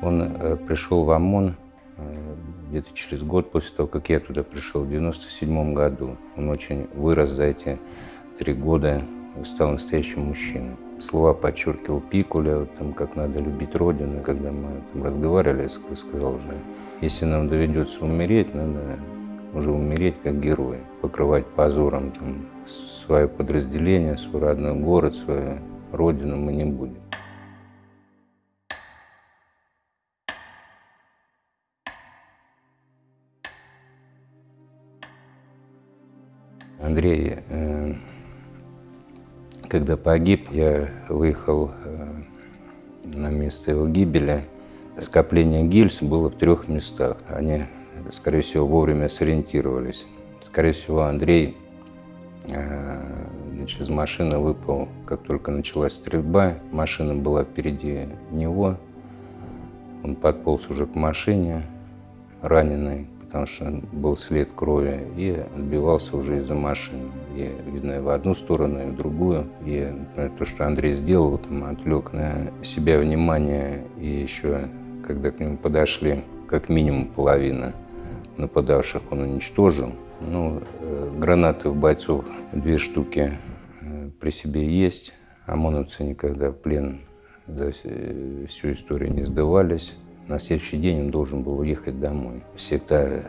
пришел в ОМОН э, где-то через год после того, как я туда пришел, в 97 году. Он очень вырос за эти три года стал настоящим мужчиной. Слова подчеркивал Пикуля, вот, там, как надо любить Родину. Когда мы там разговаривали, я сказал уже, если нам доведется умереть, надо уже умереть как герой, покрывать позором там, свое подразделение, свой родной город, свою родину мы не будем. Андрей, э, когда погиб, я выехал э, на место его гибели. Скопление гильз было в трех местах. Они, скорее всего, вовремя сориентировались. Скорее всего, Андрей э, из машины выпал, как только началась стрельба. Машина была впереди него. Он подполз уже к машине, раненый потому что был след крови, и отбивался уже из-за машины. И, видно, и в одну сторону, и в другую. И например, то, что Андрей сделал, там, отвлек на себя внимание, и еще, когда к нему подошли, как минимум половина нападавших он уничтожил. Ну, э, гранаты у бойцов две штуки э, при себе есть. ОМОНовцы никогда в плен за всю историю не сдавались. На следующий день он должен был уехать домой. Всегда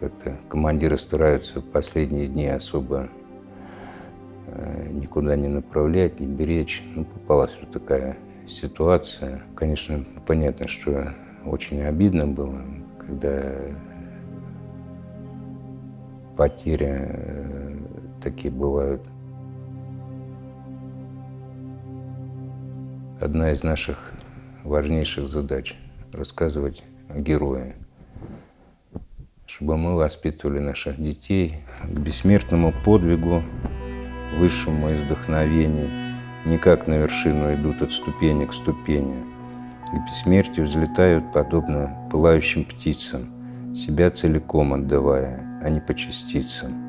как-то командиры стараются последние дни особо э, никуда не направлять, не беречь. Ну, попалась вот такая ситуация. Конечно, понятно, что очень обидно было, когда потери э, такие бывают. Одна из наших важнейших задач – рассказывать о герое, чтобы мы воспитывали наших детей к бессмертному подвигу, высшему из вдохновения, не как на вершину идут от ступени к ступени, к бессмертию взлетают подобно пылающим птицам, себя целиком отдавая, а не по частицам.